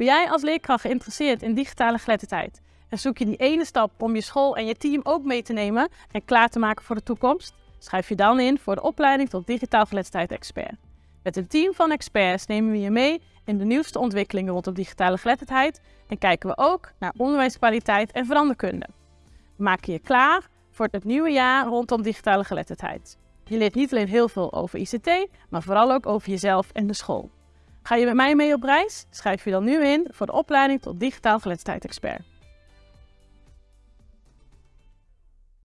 Ben jij als leerkracht geïnteresseerd in digitale geletterdheid en zoek je die ene stap om je school en je team ook mee te nemen en klaar te maken voor de toekomst? Schrijf je dan in voor de opleiding tot digitaal geletterdheid expert. Met een team van experts nemen we je mee in de nieuwste ontwikkelingen rondom digitale geletterdheid en kijken we ook naar onderwijskwaliteit en veranderkunde. We maken je klaar voor het nieuwe jaar rondom digitale geletterdheid. Je leert niet alleen heel veel over ICT, maar vooral ook over jezelf en de school. Ga je met mij mee op reis? Schrijf je dan nu in voor de opleiding tot digitaal geletterdheid expert.